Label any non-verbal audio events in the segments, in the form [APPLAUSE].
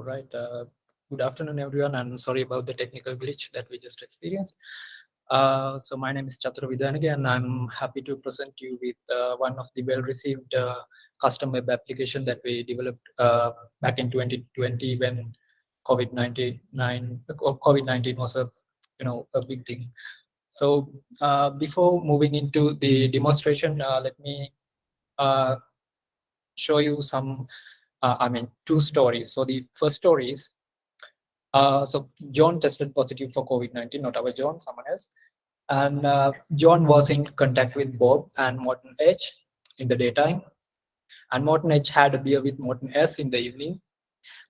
All right. Uh, good afternoon, everyone, and sorry about the technical [LAUGHS] glitch that we just experienced. Uh, so my name is Vidanage, and I'm happy to present you with uh, one of the well-received uh, custom web application that we developed uh, back in 2020 when COVID-19 COVID-19 was a you know a big thing. So uh, before moving into the demonstration, let me show you some uh, I mean, two stories. So the first story is, uh, so John tested positive for COVID-19, not our John, someone else. And uh, John was in contact with Bob and Morton H in the daytime. And Morton H had a beer with Morton S in the evening.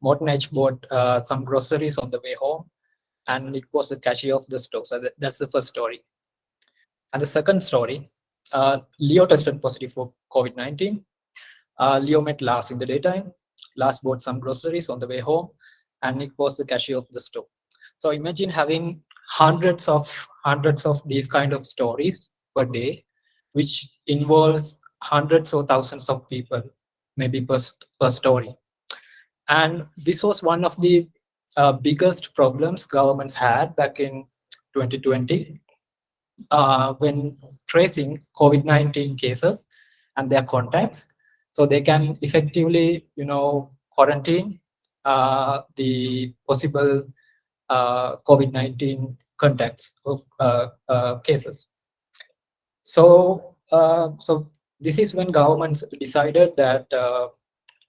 Morton H bought uh, some groceries on the way home and it was the cashier of the store. So that, that's the first story. And the second story, uh, Leo tested positive for COVID-19. Uh, Leo met Lars in the daytime Lars bought some groceries on the way home, and Nick was the cashier of the store. So imagine having hundreds of hundreds of these kind of stories per day, which involves hundreds or thousands of people, maybe per, per story. And this was one of the uh, biggest problems governments had back in 2020 uh, when tracing COVID-19 cases and their contacts so they can effectively, you know, quarantine uh, the possible uh, COVID-19 contacts of uh, uh, cases. So, uh, so this is when governments decided that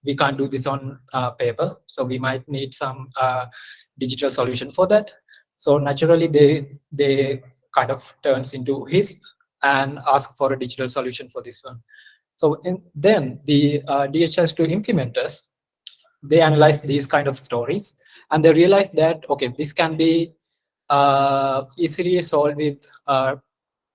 we can't do this on paper. So we might need some digital solution for that. So naturally, they they kind of turns into HISP and ask for a digital solution for this one. So in, then the uh, DHIS2 implementers, they analyze these kind of stories and they realize that, okay, this can be uh, easily solved with, uh,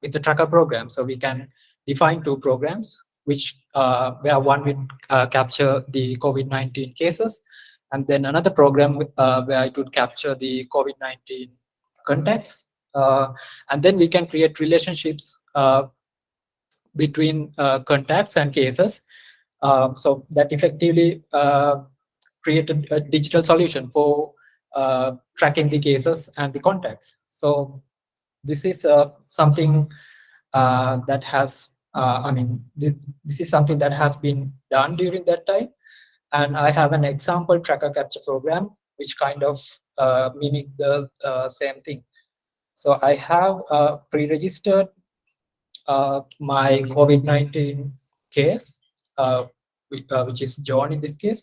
with the tracker program. So we can define two programs, which uh, where one will uh, capture the COVID-19 cases, and then another program uh, where it would capture the COVID-19 contacts. Uh, and then we can create relationships between uh, contacts and cases. Um, so that effectively uh, created a digital solution for uh, tracking the cases and the contacts. So this is uh, something uh, that has, uh, I mean, this, this is something that has been done during that time. And I have an example tracker capture program, which kind of mimic the same thing. So I have pre-registered uh, my COVID-19 case, uh, which, uh, is John in this case.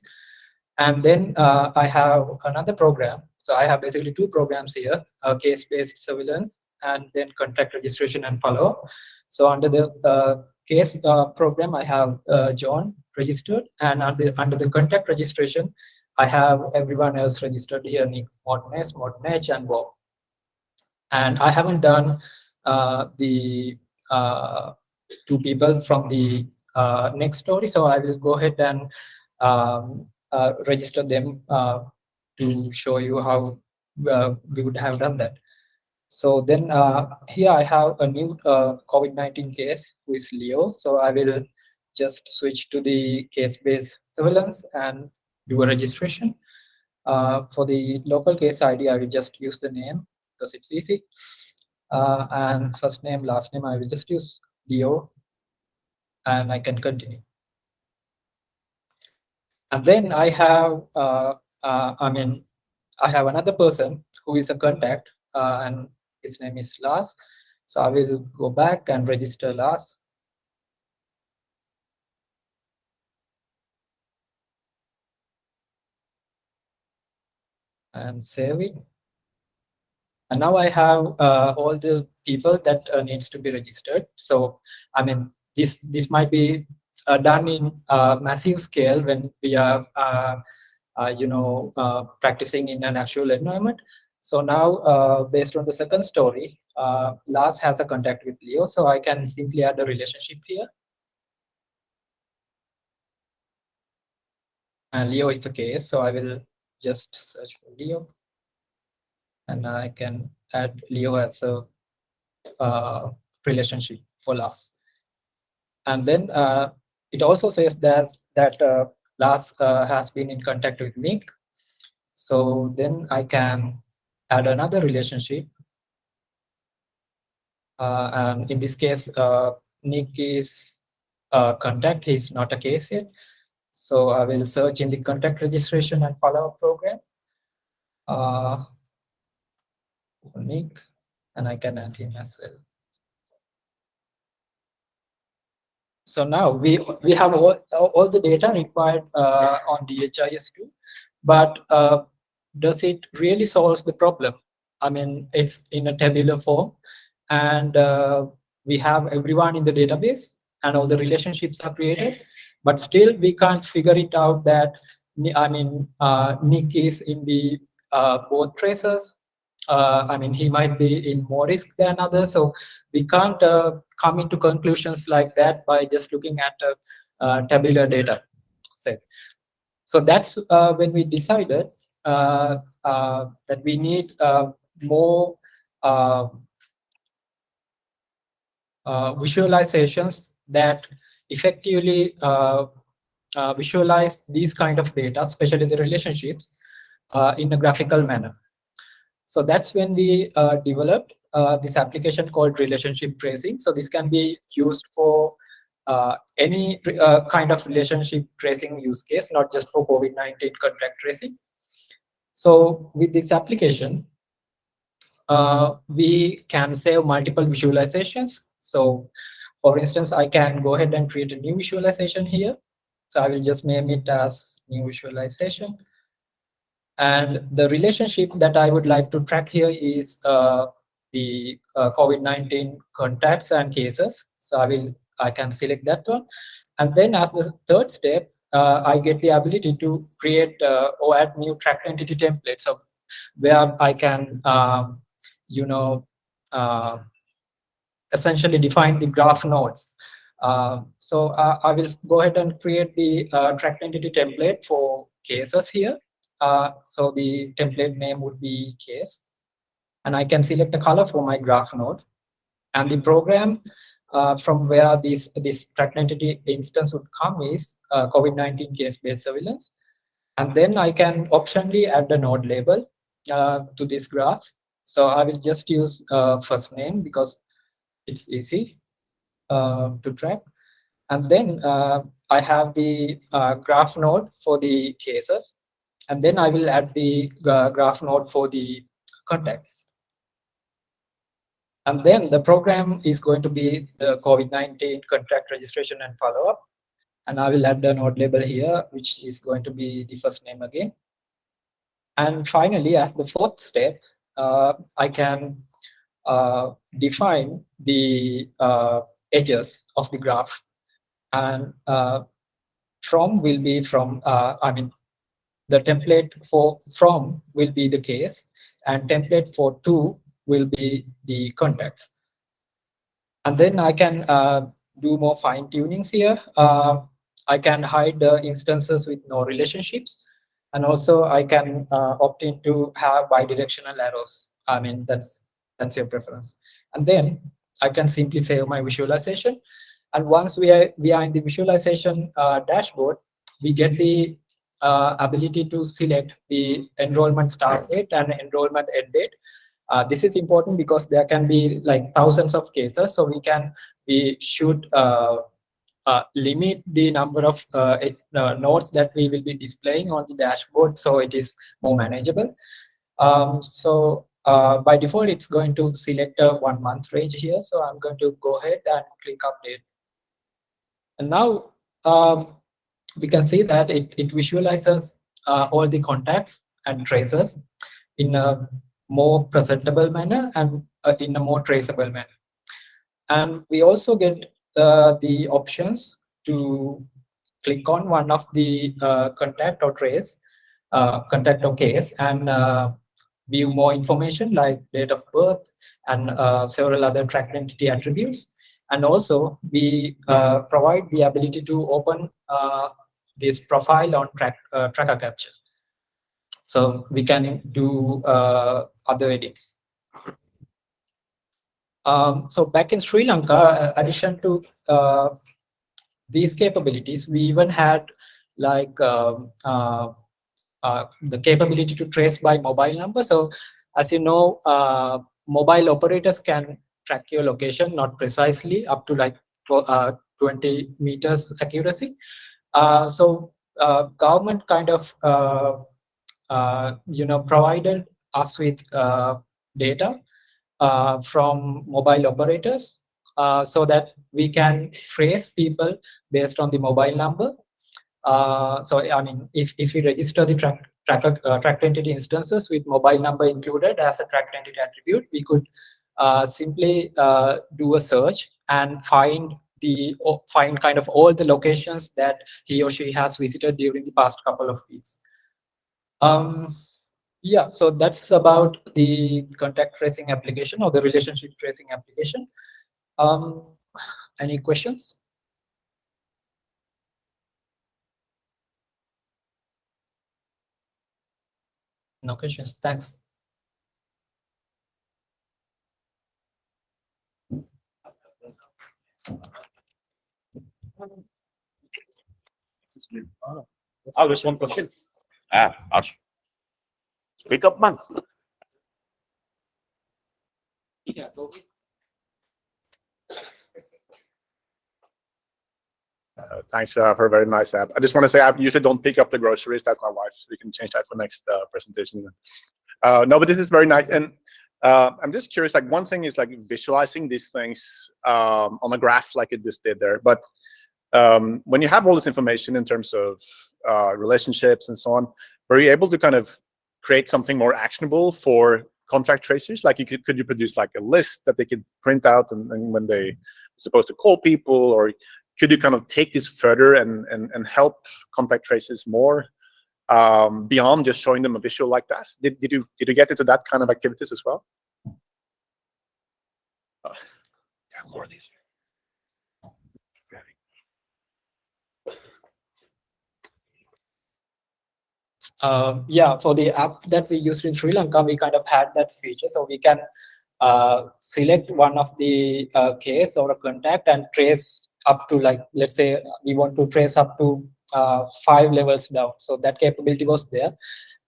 And then uh, I have another program. So I have basically two programs here, case-based surveillance and then contact registration and follow. So under the uh, case program, I have John registered and under, under the contact registration, I have everyone else registered here, Nick Mortness, Mortnage, and Bob. And I haven't done uh, the uh, two people from the uh, next story. So I will go ahead and um, uh, register them to show you how we would have done that. So then here I have a new COVID-19 case with Leo. So I will just switch to the case-based surveillance and do a registration. Uh, for the local case ID, I will just use the name because it's easy uh, and first name, last name, I will just use Leo and I can continue. And then I have, uh, uh, I mean, I have another person who is a contact uh, and his name is Lars. So I will go back and register Lars. And save it. And now I have uh, all the people that uh, needs to be registered. So, I mean, this this might be uh, done in massive scale when we are, uh, uh, you know, uh, practicing in an actual environment. So now, based on the second story, Lars has a contact with Leo, so I can simply add a relationship here. And Leo is the case, so I will just search for Leo and I can add Leo as a uh, relationship for Lars. And then uh, it also says that, that uh, uh, has been in contact with Nick. So then I can add another relationship. Uh, and in this case, uh, Nick is contact, he's not a case yet. So I will search in the contact registration and follow-up program. Nick, and I can add him as well. So now we we have all, all the data required uh, on DHIS2, but uh, does it really solve the problem? I mean, it's in a tabular form, and uh, we have everyone in the database, and all the relationships are created, but still we can't figure it out that I mean uh, Nick is in the uh, both traces uh, I mean, he might be in more risk than others. So we can't uh, come into conclusions like that by just looking at uh, uh tabular data set. So that's uh, when we decided uh, that we need more visualizations that effectively visualize these kind of data, especially the relationships, in a graphical manner. So that's when we uh, developed uh, this application called relationship tracing. So this can be used for uh, any uh, kind of relationship tracing use case, not just for COVID-19 contact tracing. So with this application, uh, we can save multiple visualizations. So for instance, I can go ahead and create a new visualization here. So I will just name it as new visualization. And the relationship that I would like to track here is uh, the uh, COVID-19 contacts and cases. So I will I can select that one. And then as the third step, uh, I get the ability to create uh, or add new track entity templates where I can, um, you know, uh, essentially define the graph nodes. Uh, so I will go ahead and create the track entity template for cases here. Uh, so the template name would be case. And I can select a color for my graph node. And the program uh, from where this, this track entity instance would come is uh, COVID-19 case-based surveillance. And then I can optionally add the node label uh, to this graph. So I will just use uh, first name because it's easy to track. And then I have the graph node for the cases and then I will add the graph node for the context. And then the program is going to be the COVID-19 contact registration and follow-up. And I will add the node label here, which is going to be the first name again. And finally, as the fourth step, uh, I can uh, define the uh, edges of the graph. And uh, from will be from, uh, I mean, the template for from will be the case and template for to will be the context. And then I can uh, do more fine tunings here. Uh, I can hide the instances with no relationships. And also I can uh, opt in to have bidirectional arrows. I mean, that's, that's your preference. And then I can simply save my visualization. And once we are, we are in the visualization uh, dashboard, we get the uh, ability to select the enrollment start date and enrollment end date. Uh, this is important because there can be like thousands of cases, so we can we should uh, uh limit the number of uh, uh, nodes that we will be displaying on the dashboard, so it is more manageable. Um, so by default, it's going to select a one month range here. So I'm going to go ahead and click update. And now um, we can see that it, it visualizes uh, all the contacts and traces in a more presentable manner and uh, in a more traceable manner. And we also get uh, the options to click on one of the uh, contact or trace, uh, contact or case, and uh, view more information like date of birth and several other track entity attributes. And also, we provide the ability to open this profile on track, uh, tracker capture. So we can do uh, other edits. Um, so back in Sri Lanka, uh, addition to uh, these capabilities, we even had like um, uh, uh, the capability to trace by mobile number. So as you know, mobile operators can track your location, not precisely up to like uh, 20 meters accuracy. Uh, so uh, government kind of, uh, uh you know, provided us with uh, data uh, from mobile operators so that we can trace people based on the mobile number. So I mean, if, if we register the track, track, tracked entity instances with mobile number included as a tracked entity attribute, we could simply do a search and find the find kind of all the locations that he or she has visited during the past couple of weeks. Um, yeah, so that's about the contact tracing application or the relationship tracing application. Um, any questions? No questions. Thanks. Oh, there's one question. Ah, Ash. Speak up, man. Yeah, Uh, thanks uh, for a very nice app. I just want to say I usually don't pick up the groceries. That's my wife. So we can change that for next uh, presentation. Uh, no, but this is very nice. And uh, I'm just curious, like one thing is like visualizing these things um, on a graph like it just did there. But um, when you have all this information in terms of uh, relationships and so on, were you able to kind of create something more actionable for contact tracers? Like you could, could you produce like a list that they could print out and, and when they supposed to call people or could you kind of take this further and, and, and help contact tracers more um, beyond just showing them a visual like that? Did, did, you, did you get into that kind of activities as well? Uh, yeah, more of these. Uh, yeah, for the app that we used in Sri Lanka, we kind of had that feature. So we can uh, select one of the uh, case or a contact and trace up to like, let's say we want to trace up to uh, five levels down. So that capability was there.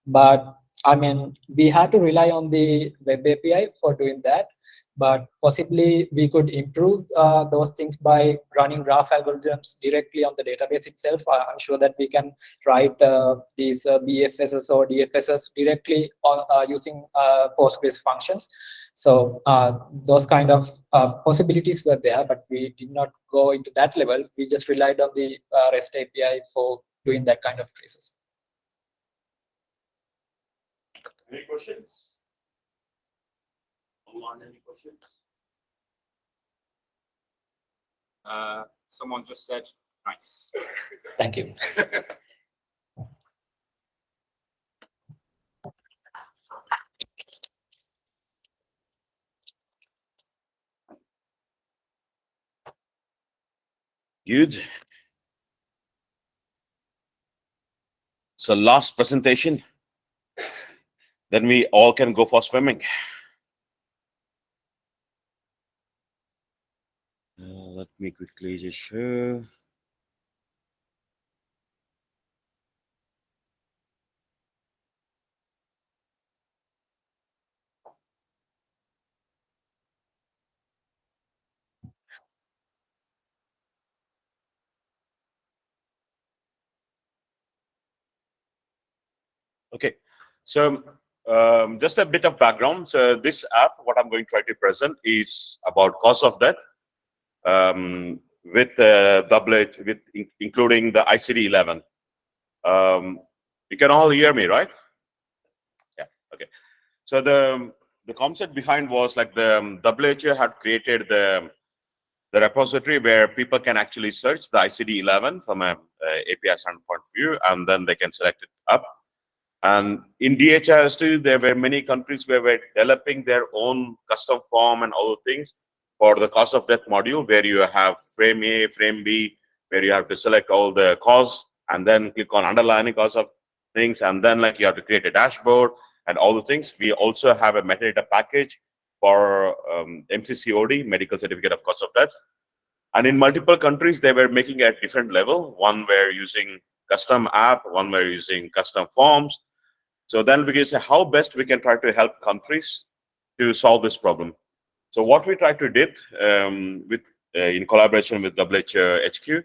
But I mean, we had to rely on the web API for doing that. But possibly we could improve uh, those things by running graph algorithms directly on the database itself. I'm sure that we can write uh, these uh, BFSs or DFSs directly on uh, using uh, Postgres functions. So uh, those kind of uh, possibilities were there, but we did not go into that level. We just relied on the uh, REST API for doing that kind of traces. Any questions? Online, any questions? Uh, someone just said, nice. Thank you. Good. So last presentation, then we all can go for swimming. Uh, let me quickly just show. Okay, so um, just a bit of background. So this app, what I'm going to try to present is about cause of death um, with uh, doublet, with in including the ICD-11. Um, you can all hear me, right? Yeah. Okay. So the the concept behind was like the um, WHO had created the the repository where people can actually search the ICD-11 from a, a API standpoint view, and then they can select it up and in DHIS2, there were many countries where were developing their own custom form and other things for the cause of death module, where you have frame A, frame B, where you have to select all the cause and then click on underlining cause of things. And then like you have to create a dashboard and all the things. We also have a metadata package for um, MCCOD, Medical Certificate of Cause of Death. And in multiple countries, they were making at different level. One were using custom app, one we're using custom forms. So then we can say how best we can try to help countries to solve this problem. So what we try to did um, with uh, in collaboration with WHQ,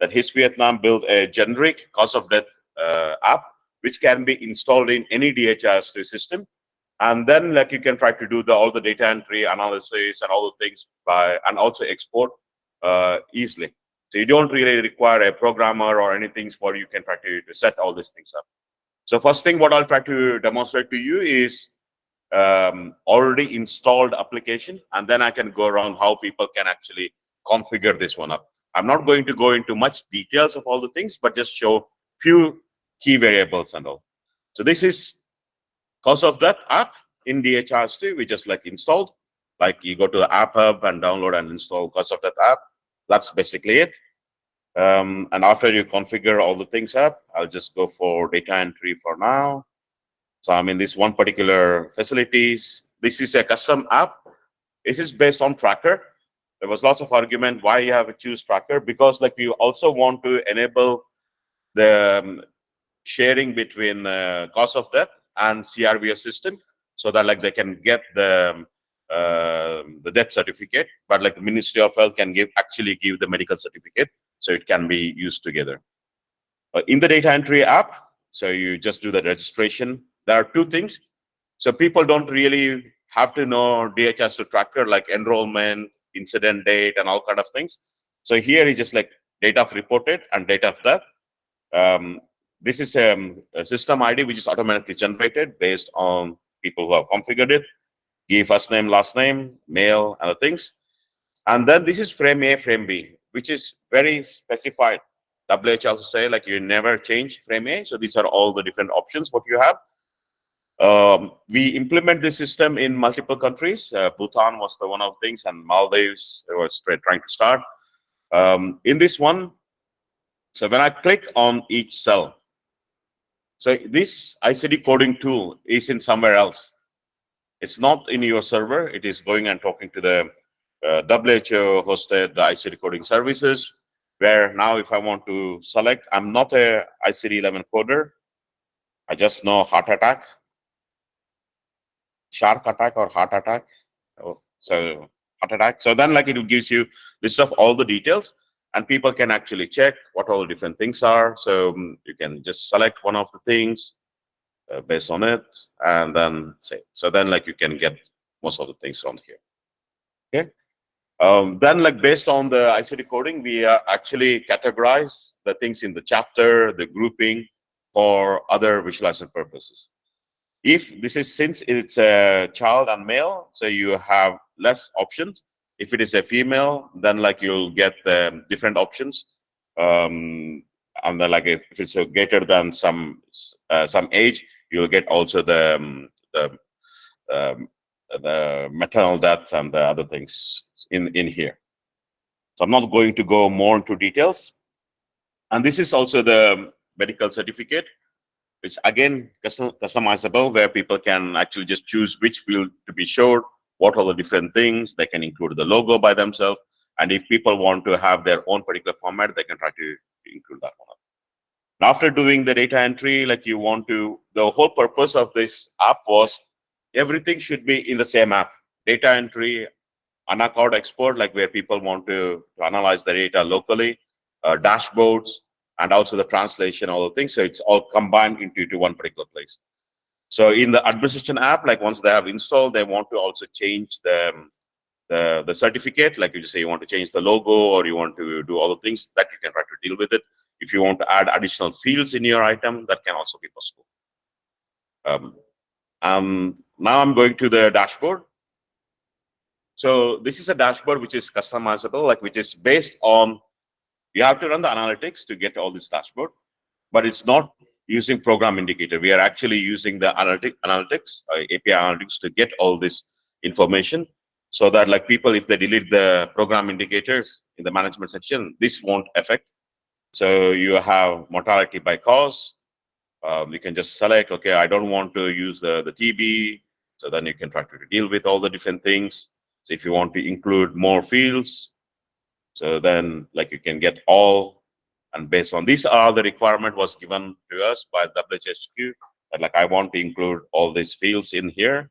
that HISP Vietnam built a generic cause of death uh, app, which can be installed in any DHIS2 system. And then like you can try to do the all the data entry analysis and all the things by and also export uh, easily. So you don't really require a programmer or anything for you can try to set all these things up. So first thing what I'll try to demonstrate to you is um, already installed application, and then I can go around how people can actually configure this one up. I'm not going to go into much details of all the things, but just show few key variables and all. So this is cause of death app in DHIS2, we just like installed. Like you go to the app hub and download and install cause of death app. That's basically it. Um, and after you configure all the things up, I'll just go for data entry for now. So I mean, this one particular facilities. This is a custom app. This is based on tracker. There was lots of argument why you have to choose tracker because like you also want to enable the um, sharing between uh, cause of death and CRVS system so that like they can get the uh, the death certificate, but like the Ministry of Health can give actually give the medical certificate, so it can be used together. Uh, in the data entry app, so you just do the registration. There are two things. So people don't really have to know DHIS2 tracker like enrollment, incident date, and all kind of things. So here is just like date of reported and date of death. Um, this is um, a system ID which is automatically generated based on people who have configured it give first name, last name, male, other things. And then this is frame A, frame B, which is very specified. WH also say like you never change frame A. So these are all the different options what you have. Um, we implement this system in multiple countries. Uh, Bhutan was the one of things, and Maldives was trying to start. Um, in this one, so when I click on each cell, so this ICD coding tool is in somewhere else. It's not in your server. It is going and talking to the uh, WHO hosted ICD coding services, where now if I want to select, I'm not a ICD-11 coder. I just know heart attack, shark attack or heart attack. Oh, so heart attack. So then like it gives you list of all the details and people can actually check what all the different things are. So um, you can just select one of the things uh, based on it and then say so then like you can get most of the things on here okay um, then like based on the ICD coding we uh, actually categorize the things in the chapter the grouping for other visualization purposes if this is since it's a child and male so you have less options if it is a female then like you'll get the different options um, and then like if, if it's greater than some uh, some age you'll get also the um, the um, the maternal deaths and the other things in in here. So I'm not going to go more into details. And this is also the medical certificate, which again custom, customizable, where people can actually just choose which field to be showed, what are the different things. They can include the logo by themselves. And if people want to have their own particular format, they can try to include that one. After doing the data entry, like you want to, the whole purpose of this app was everything should be in the same app. Data entry, ANACoD export, like where people want to, to analyze the data locally, uh, dashboards, and also the translation, all the things. So it's all combined into, into one particular place. So in the administration app, like once they have installed, they want to also change the, the, the certificate. Like you just say you want to change the logo or you want to do all the things that you can try to deal with it. If you want to add additional fields in your item, that can also be possible. Um, um, now I'm going to the dashboard. So this is a dashboard which is customizable, like which is based on, you have to run the analytics to get all this dashboard, but it's not using program indicator. We are actually using the analytic, analytics, uh, API analytics to get all this information so that like people, if they delete the program indicators in the management section, this won't affect so you have mortality by cause. Um, you can just select, okay, I don't want to use the, the TB. So then you can try to deal with all the different things. So if you want to include more fields, so then like you can get all And based on these are the requirement was given to us by WHSQ that like I want to include all these fields in here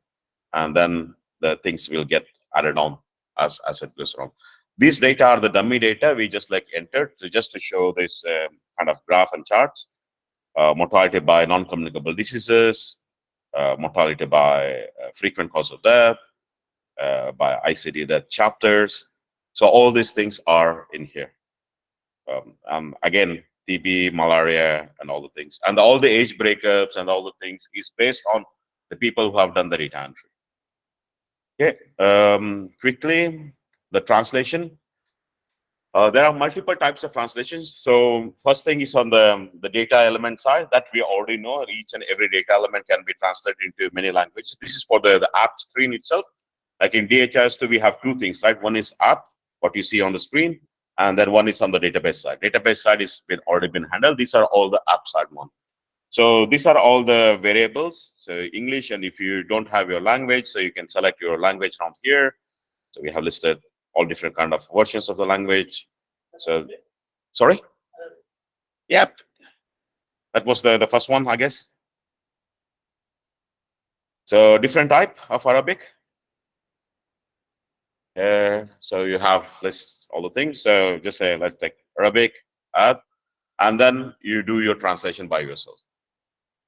and then the things will get added on as, as it goes on. These data are the dummy data we just like entered to just to show this um, kind of graph and charts. Uh, mortality by non-communicable diseases, uh, mortality by uh, frequent cause of death, uh, by ICD death chapters. So all these things are in here. Um, um, again, TB, malaria, and all the things. And all the age breakups and all the things is based on the people who have done the data entry. Okay, um, quickly, the translation. Uh, there are multiple types of translations. So first thing is on the, the data element side that we already know each and every data element can be translated into many languages. This is for the, the app screen itself. Like in DHIS2, we have two things, right? One is app, what you see on the screen, and then one is on the database side. Database side is been already been handled. These are all the app side one. So these are all the variables. So English, and if you don't have your language, so you can select your language from here. So we have listed all different kind of versions of the language. So, sorry? Yep. That was the, the first one, I guess. So different type of Arabic. So you have list all the things. So just say, let's take Arabic, add, and then you do your translation by yourself.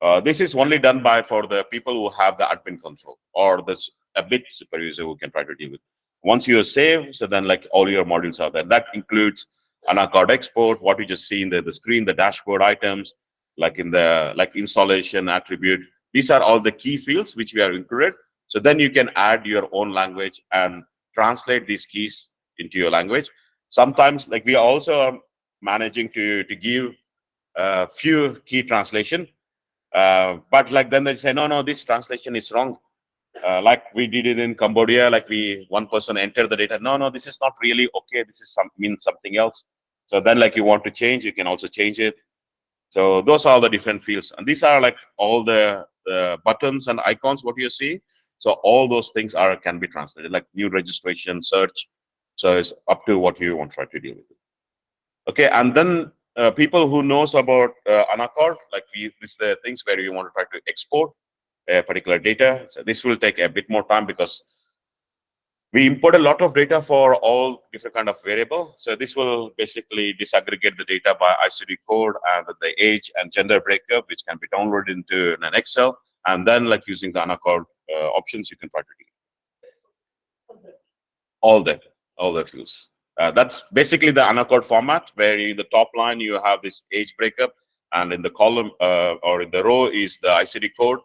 Uh, this is only done by for the people who have the admin control or the a bit super user who can try to deal with. Once you save, so then like all your modules are there. That includes ANACoD export, what you just see in the, the screen, the dashboard items, like in the like installation attribute. These are all the key fields which we are included. So then you can add your own language and translate these keys into your language. Sometimes like we are also are managing to, to give a few key translation. Uh, but like then they say, no, no, this translation is wrong. Uh, like we did it in Cambodia, like we one person entered the data. No, no, this is not really okay. This is some means something else. So then like you want to change, you can also change it. So those are all the different fields. And these are like all the, the buttons and icons, what you see. So all those things are can be translated, like new registration, search. So it's up to what you want to try to deal with. Okay, and then uh, people who knows about uh, ANACoD, like we, this the things where you want to try to export a particular data. So this will take a bit more time because we import a lot of data for all different kind of variable. So this will basically disaggregate the data by ICD code and the age and gender breakup, which can be downloaded into an Excel. And then like using the ANACoD uh, options, you can try to do all the all the fields. Uh, that's basically the ANACoD format, where in the top line you have this age breakup, and in the column uh, or in the row is the ICD code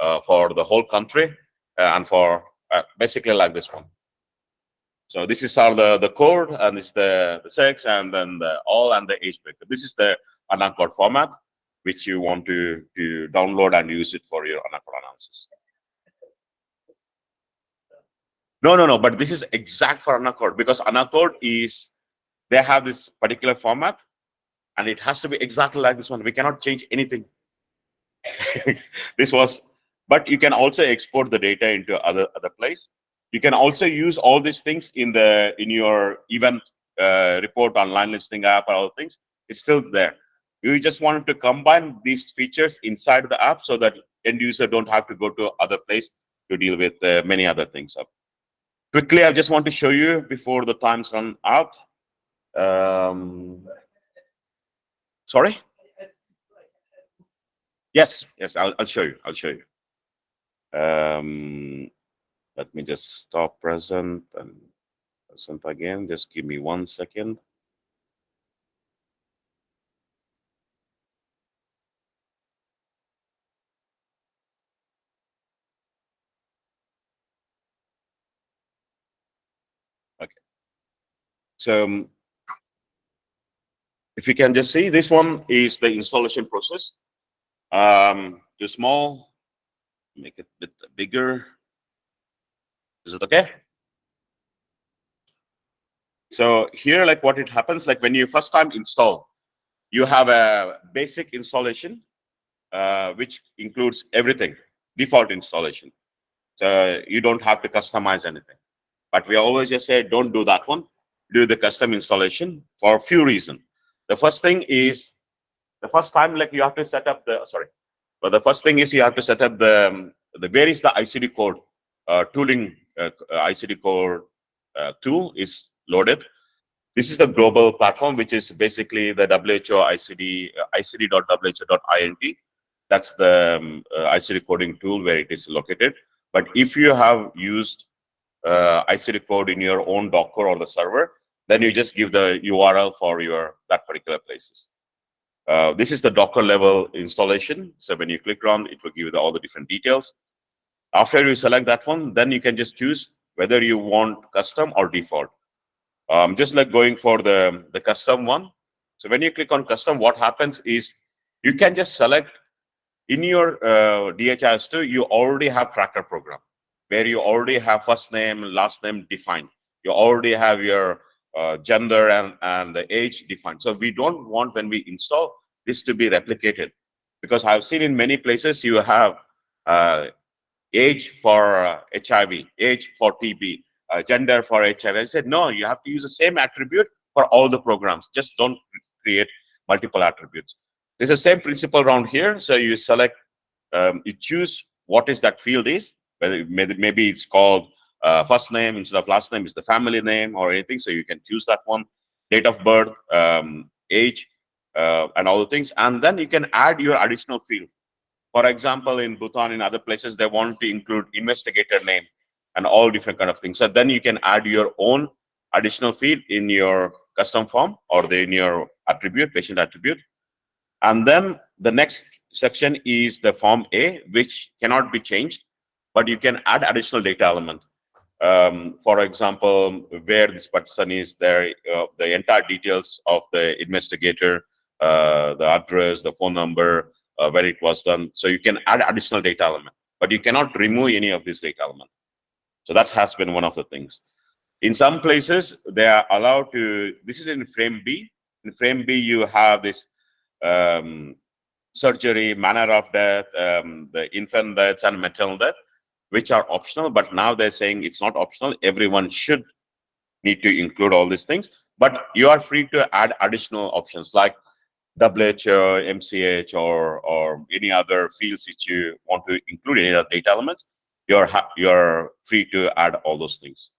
uh, for the whole country, uh, and for uh, basically like this one. So this is all the the code, and this is the, the sex, and then the all and the age breakup. This is the ANACoD format, which you want to to download and use it for your ANACoD analysis. No, no, no. But this is exact for ANACoD because ANACoD is they have this particular format, and it has to be exactly like this one. We cannot change anything. [LAUGHS] this was, but you can also export the data into other other place. You can also use all these things in the in your event uh, report online listing app or other things. It's still there. You just wanted to combine these features inside the app so that end user don't have to go to other place to deal with uh, many other things. Quickly, I just want to show you before the times run out. Um, sorry? Yes, yes, I'll, I'll show you. I'll show you. Um, let me just stop present and present again. Just give me one second. Okay. So um, if you can just see, this one is the installation process. Um, too small, make it a bit bigger. Is it okay? So here, like what it happens, like when you first time install, you have a basic installation, uh, which includes everything, default installation. So you don't have to customize anything. But we always just say, don't do that one. Do the custom installation for a few reasons. The first thing is, the first time like you have to set up the, sorry, but the first thing is you have to set up the, the where is the ICD code uh, tooling, uh, ICD code uh, tool is loaded. This is the global platform, which is basically the WHO ICD, uh, ICD.who.int. That's the um, uh, ICD coding tool where it is located. But if you have used uh, ICD code in your own Docker or the server, then you just give the URL for your that particular places. Uh, this is the Docker level installation. So when you click on, it will give you the, all the different details. After you select that one, then you can just choose whether you want custom or default. Um, just like going for the, the custom one. So when you click on custom, what happens is you can just select in your uh, DHIS2, you already have tracker program where you already have first name, last name defined. You already have your uh, gender and, and the age defined. So we don't want when we install this to be replicated because I've seen in many places you have uh, age for uh, HIV, age for TB, uh, gender for HIV. I said, no, you have to use the same attribute for all the programs. Just don't create multiple attributes. There's the same principle around here. So you select, um, you choose what is that field is, whether maybe it's called uh, first name instead of last name is the family name or anything. So you can choose that one, date of birth, um, age, uh, and all the things. And then you can add your additional field. For example, in Bhutan, in other places, they want to include investigator name and all different kind of things. So then you can add your own additional field in your custom form or the, in your attribute, patient attribute. And then the next section is the form A, which cannot be changed, but you can add additional data element. Um, for example, where this person is there, uh, the entire details of the investigator, uh, the address, the phone number, uh, where it was done. So you can add additional data element, but you cannot remove any of this data element. So that has been one of the things. In some places, they are allowed to, this is in frame B. In frame B, you have this um, surgery, manner of death, um, the infant deaths and maternal death, which are optional. But now they're saying it's not optional. Everyone should need to include all these things. But you are free to add additional options like WHO, MCH, or or any other fields that you want to include any other data elements, you're you're free to add all those things.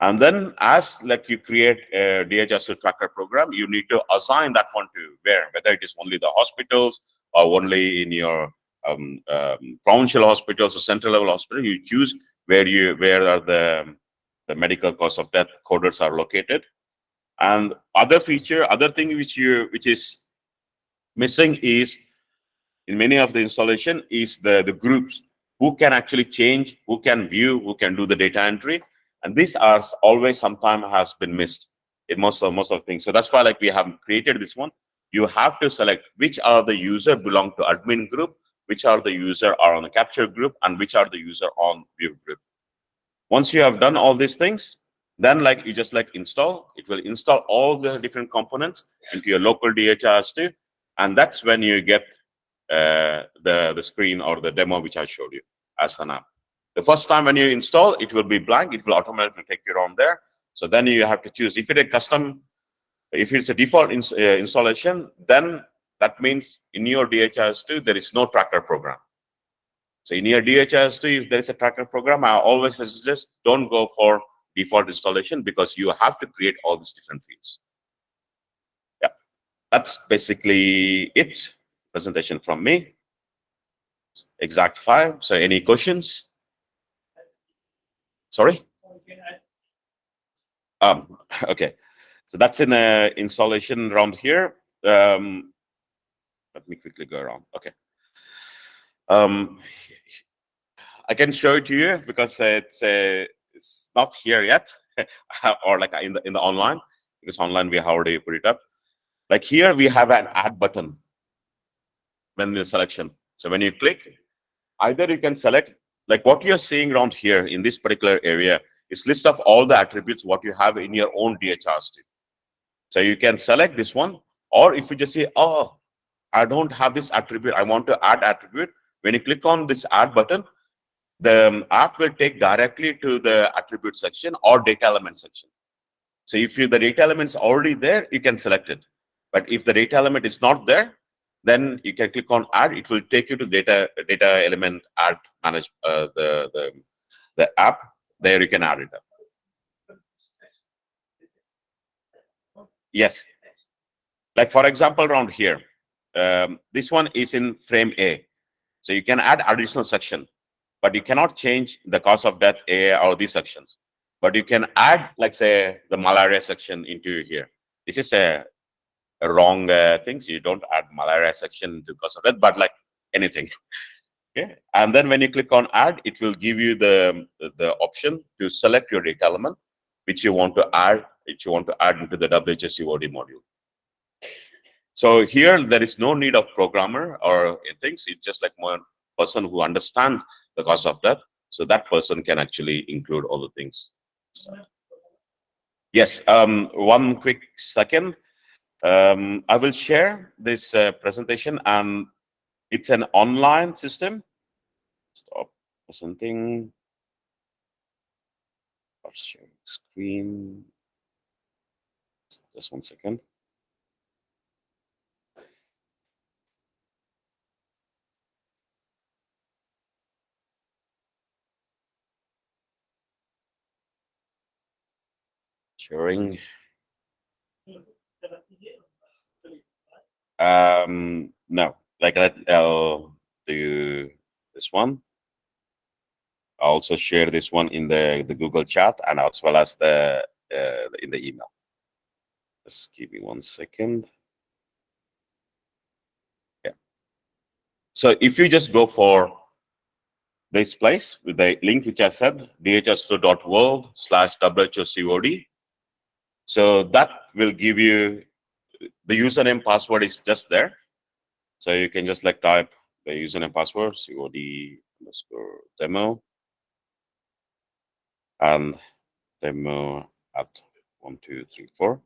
And then as like you create a DHIS2 tracker program, you need to assign that one to where, whether it is only the hospitals or only in your um, um, provincial hospitals or central level hospital, you choose where you where are the the medical cause of death coders are located. And other feature, other thing which you which is missing is in many of the installation is the the groups who can actually change, who can view, who can do the data entry, and these are always sometime has been missed in most of most of things. So that's why like we have created this one. You have to select which are the user belong to admin group, which are the user are on the capture group, and which are the user on view group. Once you have done all these things, then like you just like install, it will install all the different components into your local DHIS2, and that's when you get uh, the, the screen or the demo which I showed you as an app. The first time when you install, it will be blank. It will automatically take you on there. So then you have to choose. If it's a custom, if it's a default ins uh, installation, then that means in your DHIS2, there is no tracker program. So in your DHIS2, if there is a tracker program, I always suggest don't go for default installation because you have to create all these different fields. Yeah, that's basically it. Presentation from me. Exact five. So any questions? Sorry? Um, [LAUGHS] okay. So that's in a installation round here. Um, let me quickly go around. Okay. Um, I can show it to you because it's uh, it's not here yet, [LAUGHS] or like in the in the online because online we have already put it up. Like here we have an add button when the selection. So when you click, either you can select like what you're seeing around here in this particular area is list of all the attributes what you have in your own DHIS2. So you can select this one, or if you just say, oh, I don't have this attribute, I want to add attribute. When you click on this add button, the um, app will take directly to the attribute section or data element section. So if you the data element is already there, you can select it. But if the data element is not there, then you can click on add. It will take you to data data element add manage uh, the the the app. There you can add it up. Yes. Like for example, around here, um, this one is in frame A. So you can add additional section, but you cannot change the cause of death A or these sections. But you can add, like say, the malaria section into here. This is a, a wrong uh, thing. So you don't add malaria section to cause of death, but like anything. [LAUGHS] okay. And then when you click on add, it will give you the, the option to select your data element, which you want to add, which you want to add into the WHSUOD module. So here there is no need of programmer or things. It's just like one person who understands the cause of death. So that person can actually include all the things. Yes, um, one quick second. Um, I will share this uh, presentation and it's an online system. Stop presenting. Sharing screen. Just one second. Sharing. Um, no, like I'll do this one. I'll also share this one in the, the Google chat and as well as the uh, in the email. Just give me one second. Yeah. So if you just go for this place with the link which I said, dhs2.world slash WHOCOD. So that will give you the username password is just there. So you can just like type the username password, COD underscore demo and demo at one, two, three, four.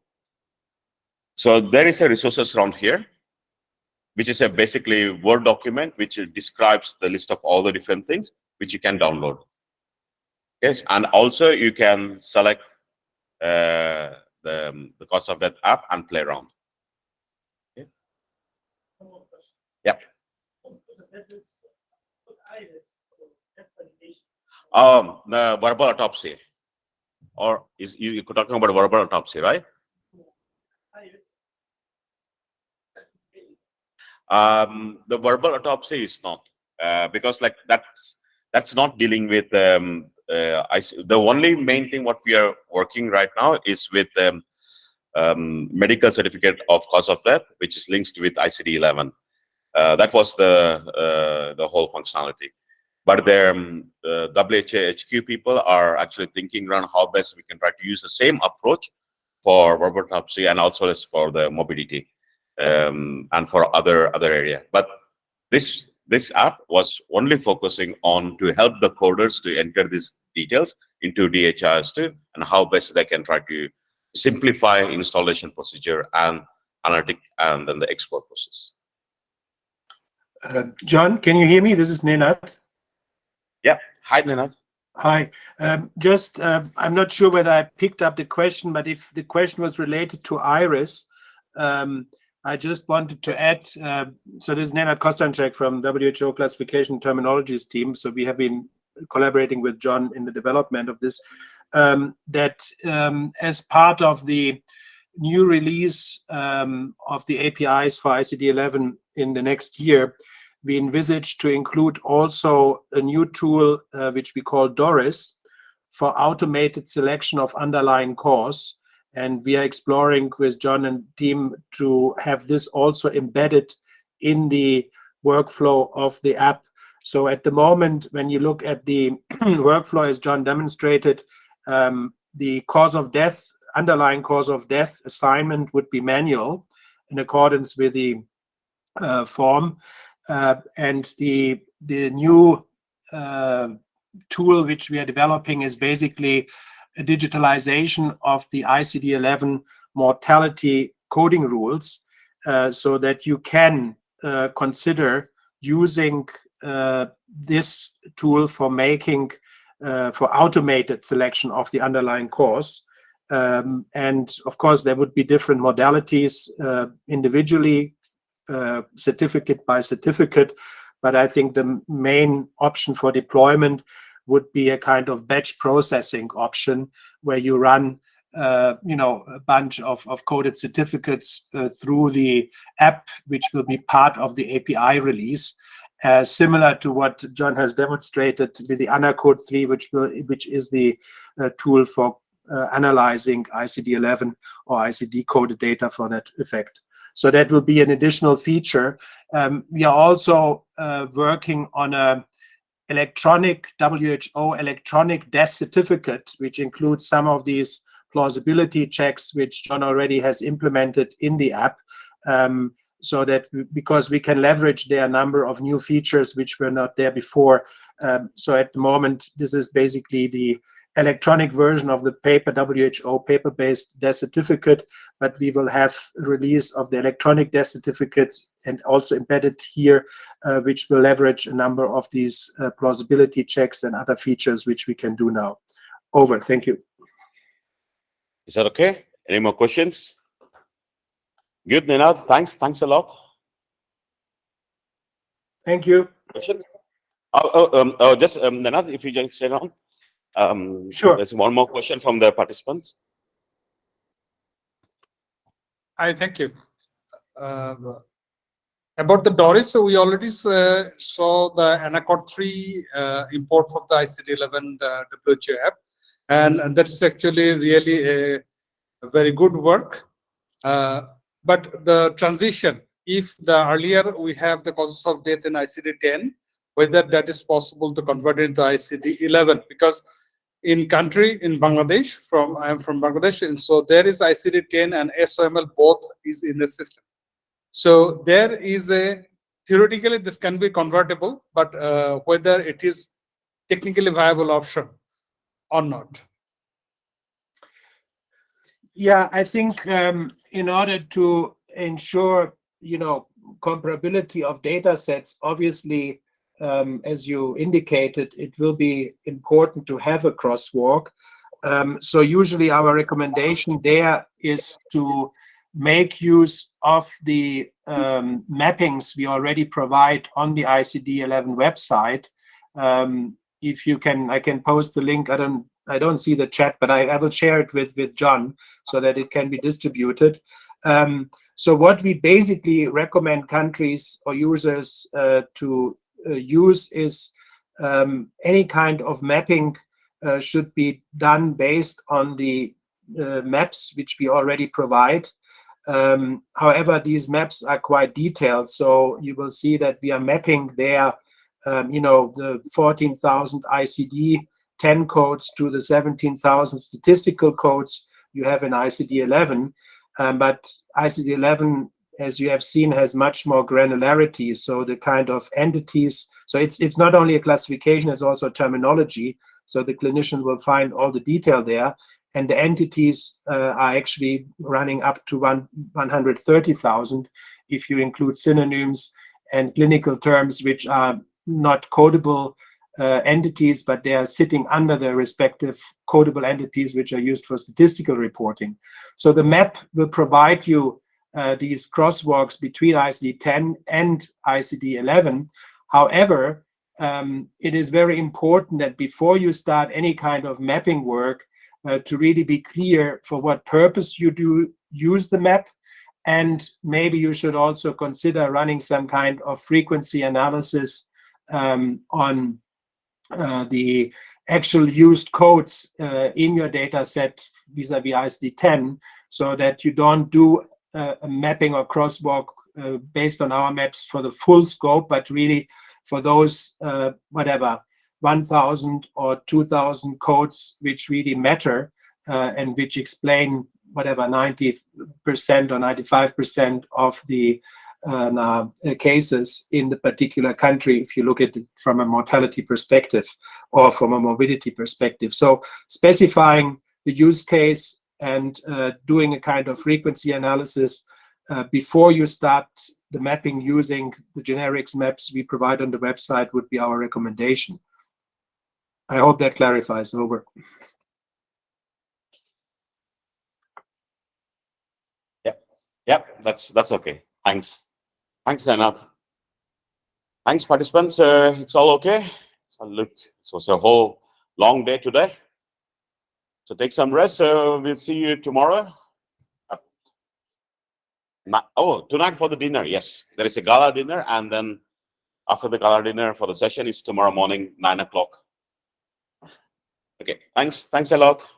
So there is a resources around here, which is a basically Word document, which describes the list of all the different things which you can download. Yes, and also you can select uh, the, um, the cost of that app and play around. Okay. Yeah. Um, the verbal autopsy, or is you you're talking about verbal autopsy, right? Um, the verbal autopsy is not uh, because like that's that's not dealing with um, I, the only main thing what we are working right now is with um, um, medical certificate of cause of death, which is linked with ICD-11. Uh, that was the uh, the whole functionality. But the um, uh, WHO people are actually thinking around how best we can try to use the same approach for autopsy and also for the morbidity um, and for other other area. But this this app was only focusing on to help the coders to enter these details into DHIS2 and how best they can try to simplify installation procedure and analytic and then the export process. Uh, John, can you hear me? This is Nenad. Yeah. Hi, Nenad. Hi. Um, just, uh, I'm not sure whether I picked up the question, but if the question was related to Iris, um, I just wanted to add, uh, so this is Nenad Kostanjsek from WHO Classification Terminologies team. So we have been collaborating with John in the development of this, um, that um, as part of the new release um, of the APIs for ICD-11 in the next year, we envisage to include also a new tool, uh, which we call Doris, for automated selection of underlying cause. And we are exploring with John and team to have this also embedded in the workflow of the app. So at the moment, when you look at the [CLEARS THROAT] workflow as John demonstrated, um, the cause of death, underlying cause of death assignment would be manual in accordance with the uh, form. Uh, and the, the new uh, tool which we are developing is basically digitalization of the ICD-11 mortality coding rules uh, so that you can uh, consider using uh, this tool for making, for automated selection of the underlying cause Um, and of course, there would be different modalities uh, individually, uh, certificate by certificate. But I think the main option for deployment would be a kind of batch processing option where you run uh, you know, a bunch of, of coded certificates uh, through the app, which will be part of the API release, uh, similar to what John has demonstrated with the ANACoD 3, which will, which is the uh, tool for uh, analyzing ICD-11 or ICD coded data for that effect. So that will be an additional feature. Um, we are also uh, working on a electronic WHO electronic death certificate, which includes some of these plausibility checks, which John already has implemented in the app. Um, so that because we can leverage their number of new features which were not there before. Um, so at the moment, this is basically the electronic version of the paper WHO paper-based death certificate, but we will have release of the electronic death certificates and also embedded here, uh, which will leverage a number of these uh, plausibility checks and other features which we can do now. Over. Thank you. Is that okay? Any more questions? Good, Nenad. Thanks. Thanks a lot. Thank you. Questions? Oh, oh, um, oh, just um, Nenad, if you just sit on. Um, Sure. There's one more question from the participants. Hi, thank you. Uh, About the Doris, so we already uh, saw the ANACoD 3 uh, import from the ICD-11 the WHO app. And and that is actually really a a very good work. Uh, But the transition, if the earlier we have the causes of death in ICD-10, whether that is possible to convert it into ICD-11, because in country, in Bangladesh, from, I am from Bangladesh, and so there is ICD-10 and SOML both is in the system. So there is a, theoretically, this can be convertible, but uh, whether it is technically viable option or not. Yeah, I think um, in order to ensure, you know, comparability of data sets, obviously, um, as you indicated, it will be important to have a crosswalk. Um, so usually our recommendation there is to make use of the um, mappings we already provide on the ICD-11 website. Um, if you can, I can post the link. I don't, I don't see the chat, but I, I will share it with with John so that it can be distributed. Um, so what we basically recommend countries or users uh, to uh, use is um, any kind of mapping uh, should be done based on the uh, maps which we already provide. Um, however, these maps are quite detailed, so you will see that we are mapping there, um, you know, the 14,000 ICD 10 codes to the 17,000 statistical codes you have in ICD-11. Um, but ICD-11, as you have seen, has much more granularity. So the kind of entities, so it's it's not only a classification, it's also a terminology. So the clinician will find all the detail there. And the entities uh, are actually running up to one, 130,000 if you include synonyms and clinical terms which are not codable uh, entities, but they are sitting under the respective codable entities which are used for statistical reporting. So the map will provide you uh, these crosswalks between ICD-10 and ICD-11. However, um, it is very important that before you start any kind of mapping work, uh, to really be clear for what purpose you do use the map. And maybe you should also consider running some kind of frequency analysis um, on uh, the actual used codes uh, in your data set vis-a-vis ICD-10 so that you don't do uh, a mapping or crosswalk uh, based on our maps for the full scope, but really for those, uh, whatever, 1,000 or 2,000 codes which really matter uh, and which explain whatever 90% or 95% of the uh, cases in the particular country if you look at it from a mortality perspective or from a morbidity perspective. So specifying the use case and uh, doing a kind of frequency analysis uh, before you start the mapping using the generics maps we provide on the website would be our recommendation. I hope that clarifies over. Yep, that's that's okay. Thanks. Thanks, Leonard. Thanks, participants. Uh, it's all okay. So look, it was a whole long day today. So take some rest. Uh, we'll see you tomorrow. oh, tonight for the dinner. Yes, there is a gala dinner, and then after the gala dinner for the session is tomorrow morning, nine o'clock. Okay, thanks. Thanks a lot.